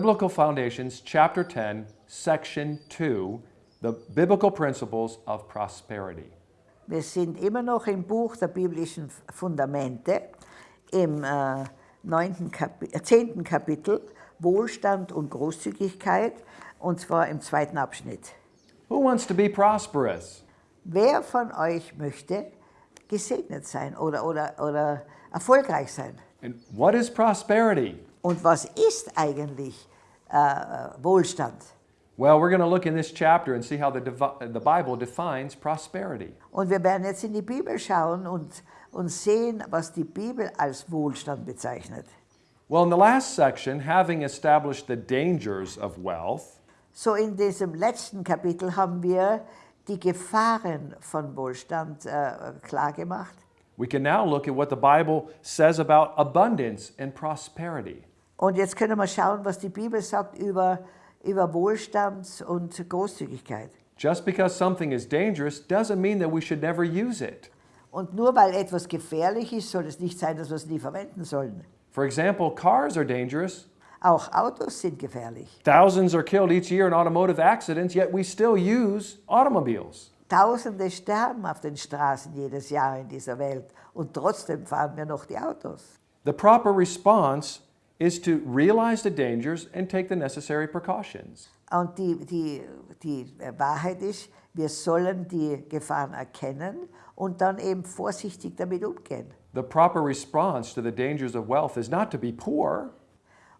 Biblical Foundations, Chapter 10, Section 2, the Biblical Principles of Prosperity. Wir sind immer noch im Buch der biblischen Fundamente, im äh, 9. Kapi 10. Kapitel, Wohlstand und Großzügigkeit, und zwar im zweiten Abschnitt. Who wants to be prosperous? Wer von euch möchte gesegnet sein oder, oder, oder erfolgreich sein? And what is prosperity? Und was ist eigentlich äh, Wohlstand? Well, we're going to look in this chapter and see how the, the Bible defines prosperity. Und wir werden jetzt in die Bibel schauen und, und sehen, was die Bibel als Wohlstand bezeichnet. Well, in the last section, having established the dangers of wealth, So in diesem letzten Kapitel haben wir die Gefahren von Wohlstand äh, klar gemacht. we can now look at what the Bible says about abundance and prosperity. Und jetzt können wir schauen, was die Bibel sagt über, über Wohlstand und Großzügigkeit. Just because something is dangerous doesn't mean that we should never use it. Und nur weil etwas gefährlich ist, soll es nicht sein, dass wir es nie verwenden sollen. For example, cars are dangerous. Auch Autos sind gefährlich. Thousands are killed each year in automotive accidents, yet we still use automobiles. Tausende sterben auf den Straßen jedes Jahr in dieser Welt und trotzdem fahren wir noch die Autos. The proper response is to realize the dangers and take the necessary precautions. Und die, die, die Wahrheit ist, wir sollen die Gefahren erkennen und dann eben vorsichtig damit umgehen. The proper response to the dangers of wealth is not to be poor,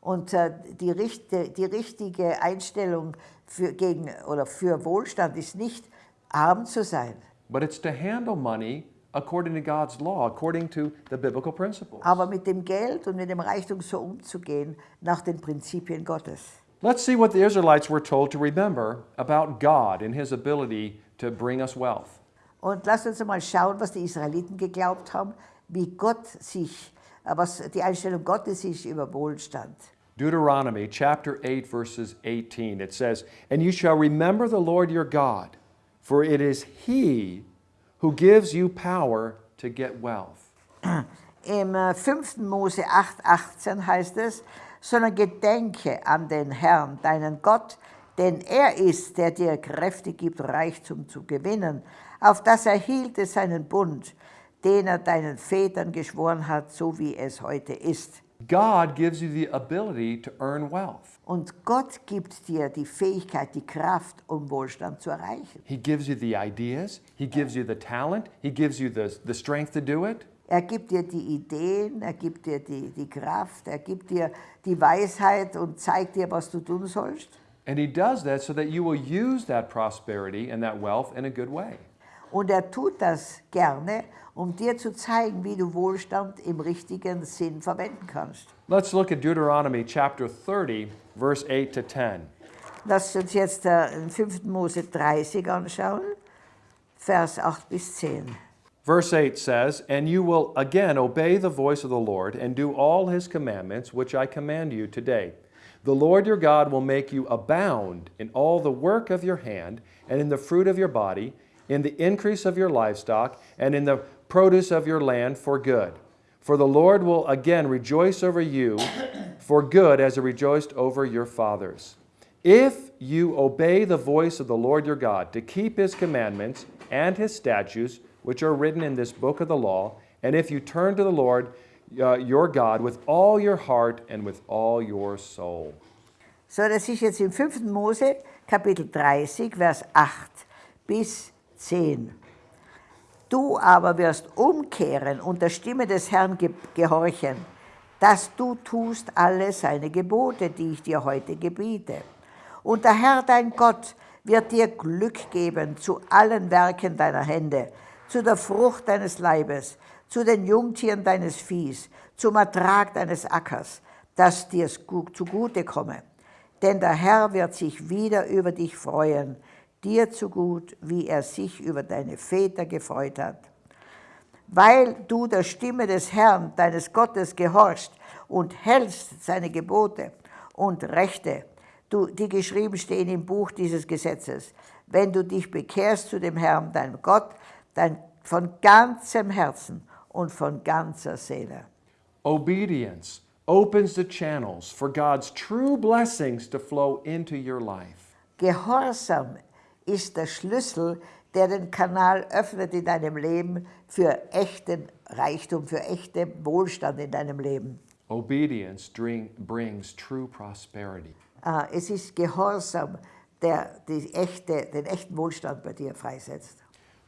Und äh, die, richte, die richtige Einstellung für, gegen, oder für Wohlstand ist nicht, arm zu sein, but it's to handle money according to God's law, according to the biblical principles. aber mit dem Geld und mit dem Reichtum so umzugehen nach den Prinzipien Gottes. Let's see what the Israelites were told to remember about God and His ability to bring us wealth. Und lasst uns mal schauen, was die Israeliten geglaubt haben, wie Gott sich, äh, was die Einstellung Gottes ist über Wohlstand. Deuteronomy chapter 8, verses 18, it says, And you shall remember the Lord your God, for it is He who gives you power to get wealth. Im äh, 5. Mose 8, 18 heißt es, sondern gedenke an den Herrn, deinen Gott, denn er ist, der dir Kräfte gibt, Reichtum zu gewinnen, auf das er hielte seinen Bund, den er deinen Vätern geschworen hat, so wie es heute ist. God gives you the ability to earn wealth. Und Gott gibt dir die Fähigkeit, die Kraft, um Wohlstand zu erreichen. He gives you the ideas, He gives you the talent, He gives you the, the strength to do it. Er gibt dir die Ideen, er gibt dir die, die Kraft, er gibt dir die Weisheit und zeigt dir, was du tun sollst. And He does that so that you will use that prosperity and that wealth in a good way. Und er tut das gerne, um dir zu zeigen, wie du Wohlstand im richtigen Sinn verwenden kannst. Let's look at Deuteronomy chapter 30, verse 8 to 10. Lass uns jetzt äh, in 5. Mose 30 anschauen, Vers 8 bis 10. Verse 8 says, And you will again obey the voice of the Lord and do all his commandments, which I command you today. The Lord your God will make you abound in all the work of your hand, and in the fruit of your body, in the increase of your livestock, and in the produce of your land for good. For the Lord will again rejoice over you for good as he rejoiced over your fathers. If you obey the voice of the Lord your God to keep his commandments and his statutes, which are written in this book of the law, and if you turn to the Lord uh, your God with all your heart and with all your soul. So, das ist jetzt im 5. Mose, Kapitel 30, Vers 8 bis 10. Du aber wirst umkehren und der Stimme des Herrn ge gehorchen, dass du tust alle seine Gebote, die ich dir heute gebiete. Und der Herr dein Gott wird dir Glück geben zu allen Werken deiner Hände, zu der Frucht deines Leibes, zu den Jungtieren deines Viehs, zum Ertrag deines Ackers, dass dir's gut zugute komme. Denn der Herr wird sich wieder über dich freuen, dir zu gut, wie er sich über deine Väter gefreut hat. Weil du der Stimme des Herrn, deines Gottes, gehorchst und hältst seine Gebote und Rechte, du, die geschrieben stehen im Buch dieses Gesetzes, wenn du dich bekehrst zu dem Herrn, deinem Gott, dein, von ganzem Herzen und von ganzer Seele. Obedience. opens the channels for God's true blessings to flow into your life. Gehorsam ist der Schlüssel, der den Kanal öffnet in deinem Leben für echten Reichtum, für echten Wohlstand in deinem Leben. Obedience dring- brings true prosperity. Äh, Es ist Gehorsam, der die echte, den echten Wohlstand bei dir freisetzt.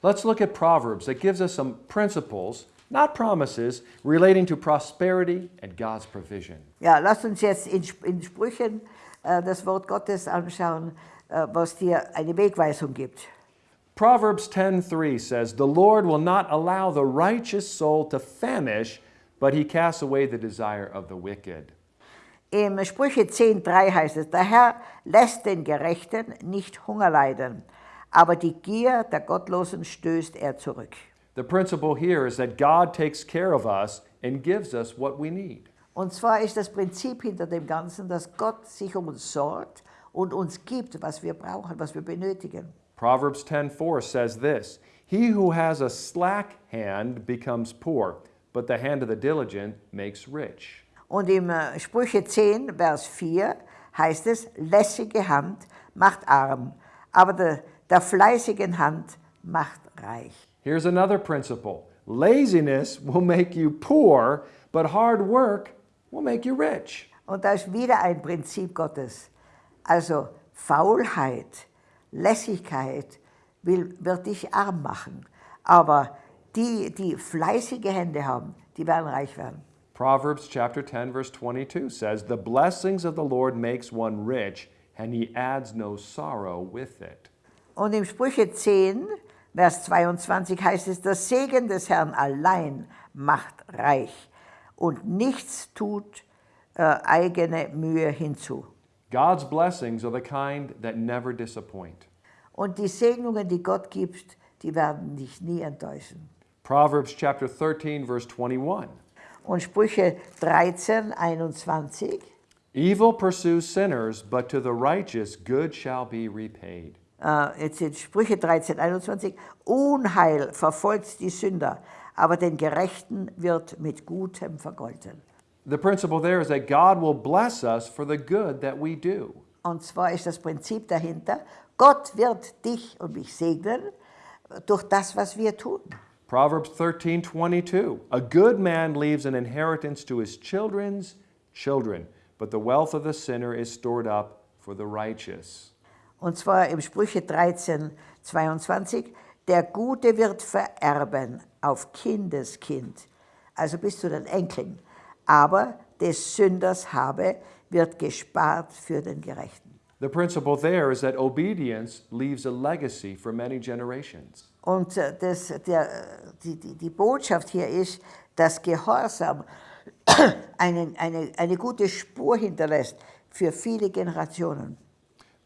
Let's look at Proverbs that gives us some principles, not promises, relating to prosperity and God's provision. Ja, lasst uns jetzt in, in Sprüchen äh, das Wort Gottes anschauen, was dir eine Wegweisung gibt. Proverbs 10:3 says, "The Lord will not allow the righteous soul to famish, but he casts away the desire of the wicked." Im Sprüche 10,3 heißt es, der Herr lässt den Gerechten nicht Hunger leiden, aber die Gier der Gottlosen stößt er zurück. The principle here is that God takes care of us and gives us what we need. Und zwar ist das Prinzip hinter dem Ganzen, dass Gott sich um uns sorgt und uns gibt, was wir brauchen, was wir benötigen. Proverbs 10:4 says this, "He who has a slack hand becomes poor, but the hand of the diligent makes rich." Und im äh, Sprüche 10, Vers 4 heißt es, lässige Hand macht arm, aber der, der fleißigen Hand macht reich. Here's another principle. Laziness will make you poor, but hard work will make you rich. Und da ist wieder ein Prinzip Gottes. Also Faulheit, Lässigkeit will, wird dich arm machen. Aber die, die fleißige Hände haben, die werden reich werden. Proverbs chapter 10 verse 22 says, "The blessings of the Lord makes one rich, and he adds no sorrow with it." Und im Sprüche 10, Vers 22 heißt es, der Segen des Herrn allein macht reich und nichts tut äh, eigene Mühe hinzu. God's blessings are the kind that never disappoint. Und die Segnungen, die Gott gibt, die werden dich nie enttäuschen. Proverbs chapter 13 verse 21. Und Sprüche 13, 21, Evil pursues sinners, but to the righteous good shall be repaid. äh, jetzt sind Sprüche 13, 21, Unheil verfolgt die Sünder, aber den Gerechten wird mit Gutem vergolten. The principle there is that God will bless us for the good that we do. Und zwar ist das Prinzip dahinter, Gott wird dich und mich segnen durch das, was wir tun. Proverbs 13:22 A good man leaves an inheritance to his children's children, but the wealth of the sinner is stored up for the righteous. Und zwar im Sprüche 13, 22, der Gute wird vererben auf Kindeskind, also bis zu den Enkeln, aber des Sünders habe wird gespart für den Gerechten. The principle there is that obedience leaves a legacy for many generations. Und äh, das, der, die, die, die Botschaft hier ist, dass Gehorsam einen, eine, eine gute Spur hinterlässt für viele Generationen.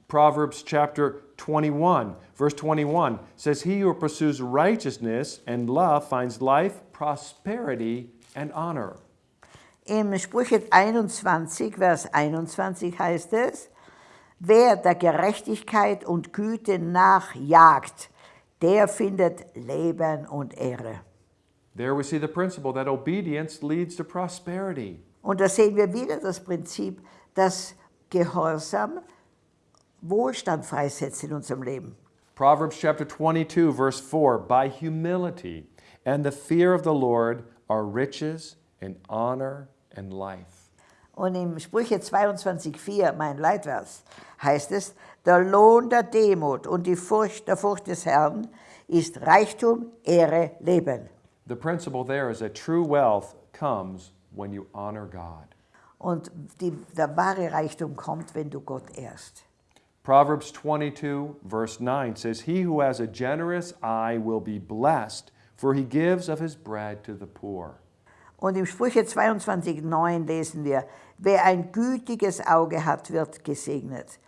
Proverbs chapter 21, verse 21 says, He who pursues righteousness and love finds life, prosperity, and honor. Im Sprüche 21, Vers 21 heißt es, wer der Gerechtigkeit und Güte nachjagt, der findet Leben und Ehre. There we see the principle that obedience leads to prosperity. Und da sehen wir wieder das Prinzip, dass Gehorsam Wohlstand freisetzt in unserem Leben. Proverbs chapter 22, verse 4 By humility and the fear of the Lord are riches and honor and life. Und im Sprüche 22,4, mein Leitvers, heißt es, der Lohn der Demut und die Furcht der Furcht des Herrn ist Reichtum, Ehre, Leben. The principle there is that true wealth comes when you honor God. Und die, der wahre Reichtum kommt, wenn du Gott ehrst. Proverbs 22, verse 9 says, He who has a generous eye will be blessed, for he gives of his bread to the poor. Und im Sprüche 22,9 lesen wir, wer ein gütiges Auge hat, wird gesegnet,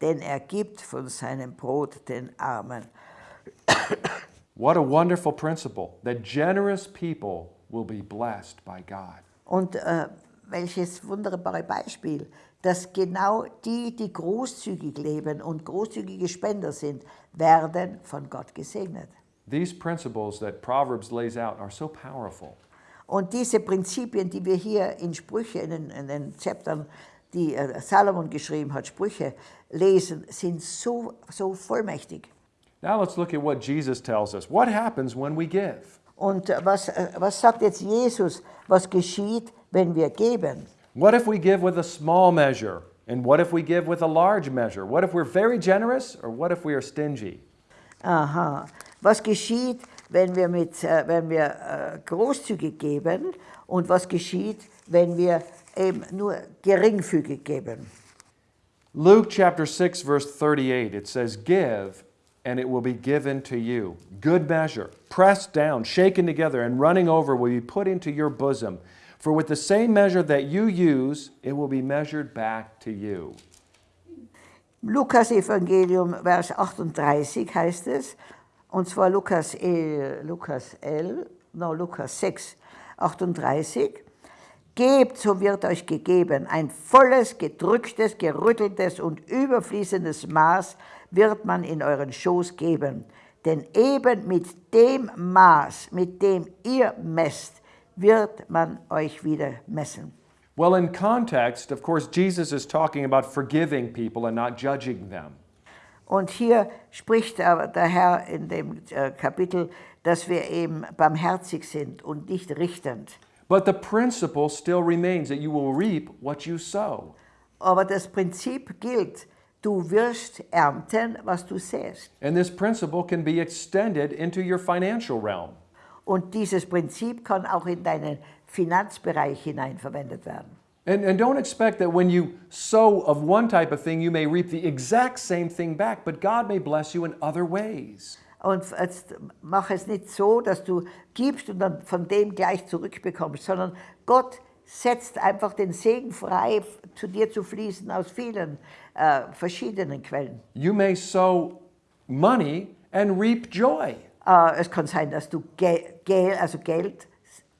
denn er gibt von seinem Brot den Armen. What a wonderful principle that generous people will be blessed by God. Und äh, welches wunderbare Beispiel, dass genau die, die großzügig leben und großzügige Spender sind, werden von Gott gesegnet. These principles that Proverbs lays out are so powerful. Und diese Prinzipien, die wir hier in Sprüche, in den, in den Chaptern, die äh, Salomon geschrieben hat, Sprüche, lesen, sind so, so vollmächtig. Now let's look at what Jesus tells us. What happens when we give? Und äh, was, äh, was sagt jetzt Jesus, was geschieht, wenn wir geben? What if we give with a small measure? And what if we give with a large measure? What if we're very generous or what if we are stingy? Aha. Was geschieht, wenn wir, mit, äh, wenn wir äh, großzügig geben und was geschieht, wenn wir eben nur geringfügig geben? Luke chapter 6, verse 38, it says, Give, and it will be given to you. Good measure, pressed down, shaken together, and running over will be put into your bosom. For with the same measure that you use, it will be measured back to you. Lukas Evangelium, Vers 38 heißt es, und zwar Lukas, äh, Lukas 11, no, Lukas 6, 38. Gebt, so wird euch gegeben, ein volles, gedrücktes, gerütteltes und überfließendes Maß wird man in euren Schoß geben. Denn eben mit dem Maß, mit dem ihr messt, wird man euch wieder messen. Well, in context, of course, Jesus is talking about forgiving people and not judging them. Und hier spricht der Herr in dem äh, Kapitel, dass wir eben barmherzig sind und nicht richtend. But the principle still remains that you will reap what you sow. Aber das Prinzip gilt, du wirst ernten, was du säst. And this principle can be extended into your financial realm. Und dieses Prinzip kann auch in deinen Finanzbereich hinein verwendet werden. And, and don't expect that when you sow of one type of thing, you may reap the exact same thing back, but God may bless you in other ways. Und jetzt mach es nicht so, dass du gibst und dann von dem gleich zurückbekommst, sondern Gott setzt einfach den Segen frei, zu dir zu fließen aus vielen äh, verschiedenen Quellen. You may sow money and reap joy. Äh, es kann sein, dass du Gel, Gel, also Geld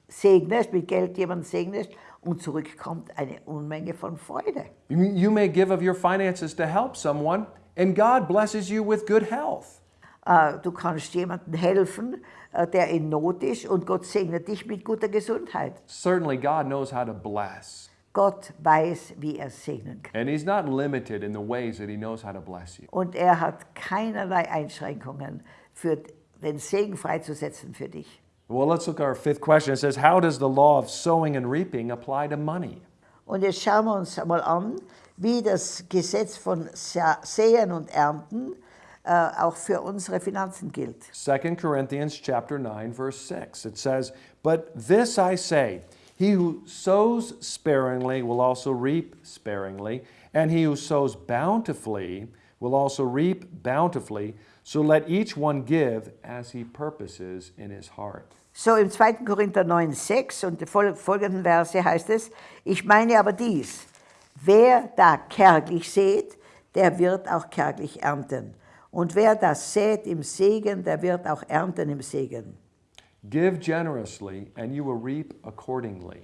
segnest, mit Geld jemanden segnest und zurückkommt eine Unmenge von Freude. You may give of your finances to help someone, and God blesses you with good health. Äh, Du kannst jemandem helfen, äh, der in Not ist und Gott segnet dich mit guter Gesundheit. Certainly, God knows how to bless. Gott weiß, wie er segnen kann. And He's not limited in the ways that He knows how to bless you. Und er hat keinerlei Einschränkungen, für den Segen freizusetzen für dich. Well, let's look at our fifth question. It says, How does the law of sowing and reaping apply to money? Und jetzt schauen wir uns mal an, wie das Gesetz von Säen und Ernten äh, auch für unsere Finanzen gilt. 2 Corinthians chapter 9 verse 6 it says but this I say he who sows sparingly will also reap sparingly and he who sows bountifully will also reap bountifully so let each one give as he purposes in his heart So im 2. Korinther 9, 6 und die fol- folgenden Verse heißt es, ich meine aber dies, wer da kärglich sät, der wird auch kärglich ernten. Und wer das sät im Segen, der wird auch ernten im Segen. give generously and you will reap accordingly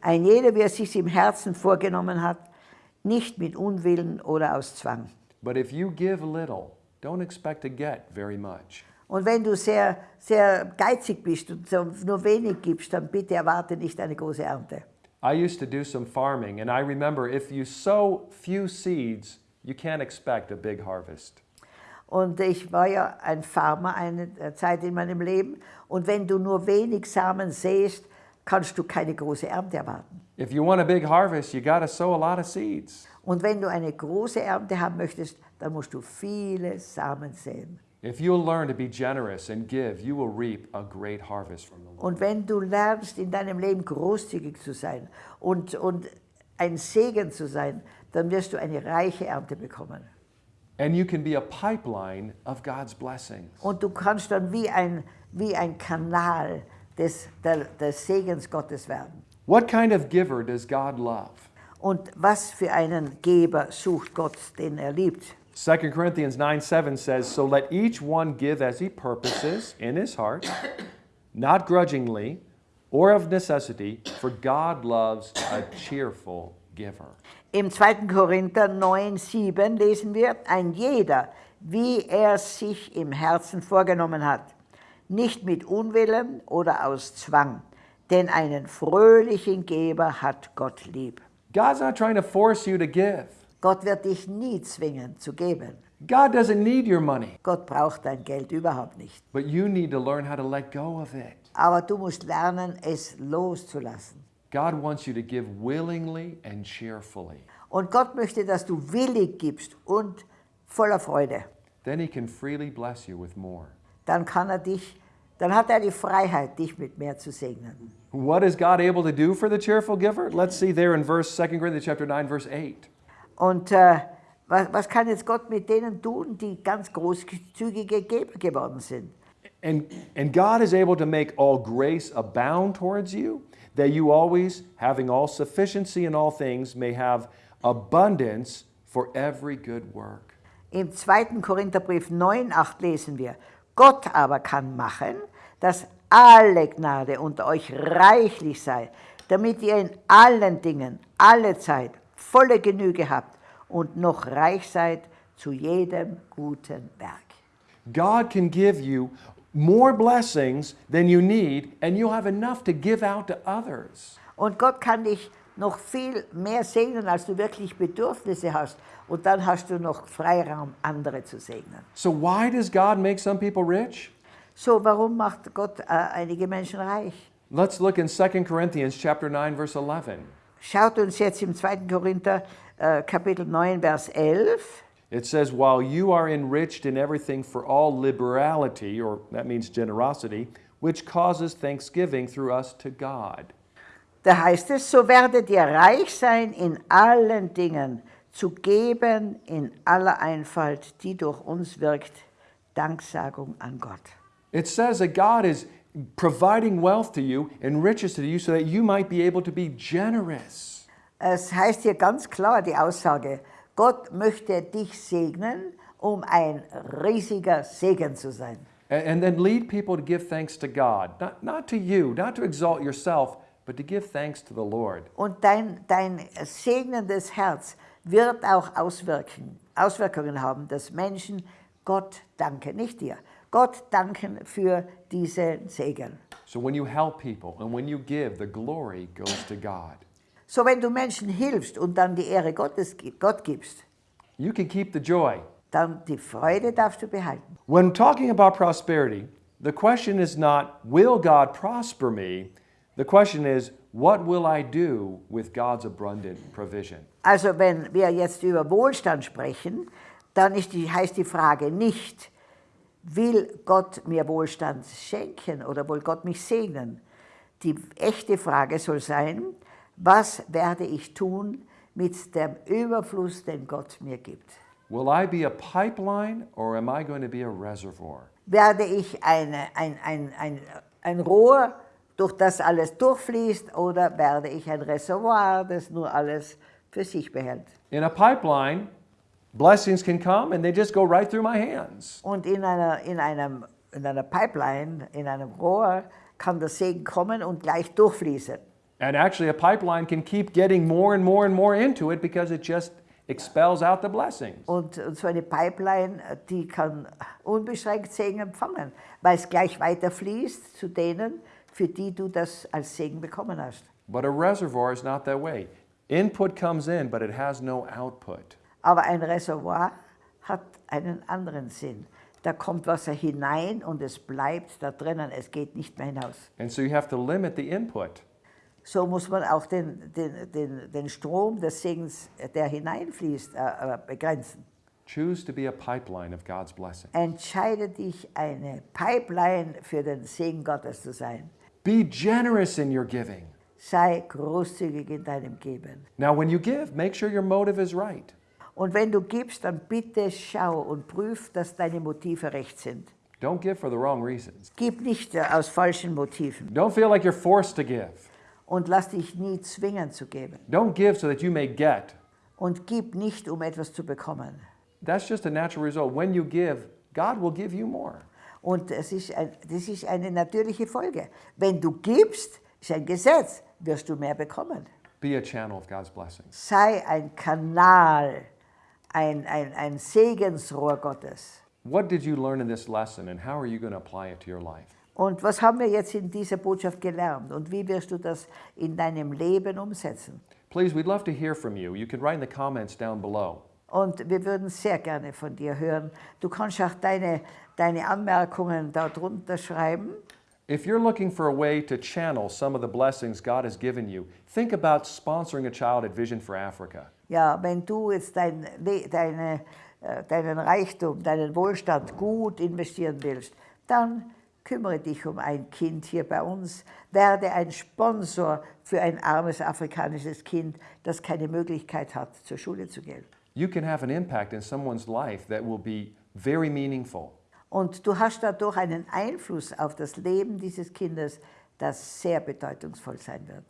Ein jeder, wie er sich im Herzen vorgenommen hat, nicht mit Unwillen oder aus Zwang. but if you give little don't expect to get very much Und wenn du sehr, sehr geizig bist und nur wenig gibst, dann bitte erwarte nicht eine große Ernte. I used to do some farming, and I remember if you sow few seeds, you can't expect a big harvest. Und ich war ja ein Farmer eine Zeit in meinem Leben. Und wenn du nur wenig Samen säst, kannst du keine große Ernte erwarten. If you want a big harvest, you got to sow a lot of seeds. Und wenn du eine große Ernte haben möchtest, dann musst du viele Samen säen. If you'll learn to be generous and give, you will reap a great harvest from the Lord. Und wenn du lernst, in deinem Leben großzügig zu sein und, und ein Segen zu sein, dann wirst du eine reiche Ernte bekommen. And you can be a pipeline of God's blessings. Und du kannst dann wie ein, wie ein Kanal des, der, des Segens Gottes werden. What kind of giver does God love? Und was für einen Geber sucht Gott, den er liebt? 2 Corinthians 9 7 says, So let each one give as he purposes in his heart, not grudgingly or of necessity, for God loves a cheerful giver. Im 2. Korinther 9, 7 lesen wir, ein jeder, wie er sich im Herzen vorgenommen hat, nicht mit Unwillen oder aus Zwang. denn einen fröhlichen Geber hat Gott lieb. God's not trying to force you to give. Gott wird dich nie zwingen zu geben. God doesn't need your money, Gott braucht dein Geld überhaupt nicht. but you need to learn how to let go of it. Aber du musst lernen, es loszulassen. God wants you to give willingly and cheerfully. Und Gott möchte, dass du willig gibst und voller Freude. Then He can freely bless you with more. Dann kann er dich, dann hat er die Freiheit, dich mit mehr zu segnen. What is God able to do for the cheerful giver? Let's see there in verse 2 Corinthians chapter 9 verse 8. Und äh, was, was kann jetzt Gott mit denen tun, die ganz großzügige Geber geworden sind? And, and God is able to make all grace abound towards you, that you always, having all sufficiency in all things, may have abundance for every good work. Im 2. Korintherbrief 9, 8 lesen wir, Gott aber kann machen, dass alle Gnade unter euch reichlich sei, damit ihr in allen Dingen, alle Zeit, volle Genüge habt und noch reich seid zu jedem guten Werk. God can give you more blessings than you need, and you'll have enough to give out to others. Und Gott kann dich noch viel mehr segnen, als du wirklich Bedürfnisse hast. Und dann hast du noch Freiraum, andere zu segnen. So, why does God make some people rich? So, warum macht Gott äh, einige Menschen reich? Let's look in 2 Corinthians chapter 9 verse 11. Schaut uns jetzt im 2. Korinther äh, Kapitel 9, Vers 11. It says, While you are enriched in everything for all liberality, or that means generosity, which causes thanksgiving through us to God. Da heißt es, so werdet ihr reich sein in allen Dingen, zu geben in aller Einfalt, die durch uns wirkt, Danksagung an Gott. It says that God is providing wealth to you and riches to you so that you might be able to be generous. Es heißt hier ganz klar die Aussage, Gott möchte dich segnen, um ein riesiger Segen zu sein. And, and then lead people to give thanks to God, not, not to you, not to exalt yourself, but to give thanks to the Lord. Und dein, dein segnendes Herz wird auch Auswirkungen haben, dass Menschen Gott danken, nicht dir, Gott danken für diesen Segen. So when you help people and when you give, the glory goes to God. So, wenn du Menschen hilfst und dann die Ehre Gottes, Gott gibst, You can keep the joy. dann die Freude darfst du behalten. When talking about prosperity, the question is not, will God prosper me? The question is, what will I do with God's abundant provision? Also, wenn wir jetzt über Wohlstand sprechen, dann ist die, heißt die Frage nicht, will Gott mir Wohlstand schenken oder will Gott mich segnen? Die echte Frage soll sein, was werde ich tun mit dem Überfluss, den Gott mir gibt? Will I be a pipeline or am I going to be a reservoir? Werde ich eine, ein, ein, ein, ein Rohr, durch das alles durchfließt, oder werde ich ein Reservoir, das nur alles für sich behält? In a pipeline, blessings can come and they just go right through my hands. Und in einer, in, einem, in einer Pipeline, in einem Rohr, kann der Segen kommen und gleich durchfließen. And actually, a pipeline can keep getting more and more and more into it because it just expels out the blessings. Und, und so eine Pipeline, die kann unbeschränkt Segen empfangen, weil es gleich weiter fließt zu denen, für die du das als Segen bekommen hast. But a reservoir is not that way. Input comes in, but it has no output. Aber ein Reservoir hat einen anderen Sinn. Da kommt Wasser hinein und es bleibt da drinnen, es geht nicht mehr hinaus. And so you have to limit the input. So muss man auch den, den, den, den Strom des Segens, der hineinfließt, äh, äh, begrenzen. Choose to be a pipeline of God's blessing. Entscheide dich, eine Pipeline für den Segen Gottes zu sein. Be generous in your giving. Sei großzügig in deinem Geben. Now, when you give, make sure your motive is right. Und wenn du gibst, dann bitte schau und prüf, dass deine Motive recht sind. Don't give for the wrong reasons. Gib nicht äh, aus falschen Motiven Don't feel like you're forced to give. und lass dich nie zwingen zu geben. Don't give so that you may get. Und gib nicht, um etwas zu bekommen. That's just a natural result. When you give, God will give you more. Und es ist ein, das ist eine natürliche Folge. Wenn du gibst, ist ein Gesetz, wirst du mehr bekommen. Be a channel of God's blessings. Sei ein Kanal, ein, ein, ein Segensrohr Gottes. What did you learn in this lesson and how are you going to apply it to your life? Und was haben wir jetzt in dieser Botschaft gelernt und wie wirst du das in deinem Leben umsetzen? Please, we'd love to hear from you. You can write in the comments down below. Und wir würden sehr gerne von dir hören. Du kannst auch deine, deine Anmerkungen darunter schreiben. If you're looking for a way to channel some of the blessings God has given you, think about sponsoring a child at Vision for Africa. Ja, wenn du jetzt dein, deine, äh, deinen Reichtum, deinen Wohlstand gut investieren willst, dann kümmere dich um ein Kind hier bei uns. Werde ein Sponsor für ein armes afrikanisches Kind, das keine Möglichkeit hat, zur Schule zu gehen. You can have an impact in someone's life that will be very meaningful. Und du hast dadurch einen Einfluss auf das Leben dieses Kindes, das sehr bedeutungsvoll sein wird.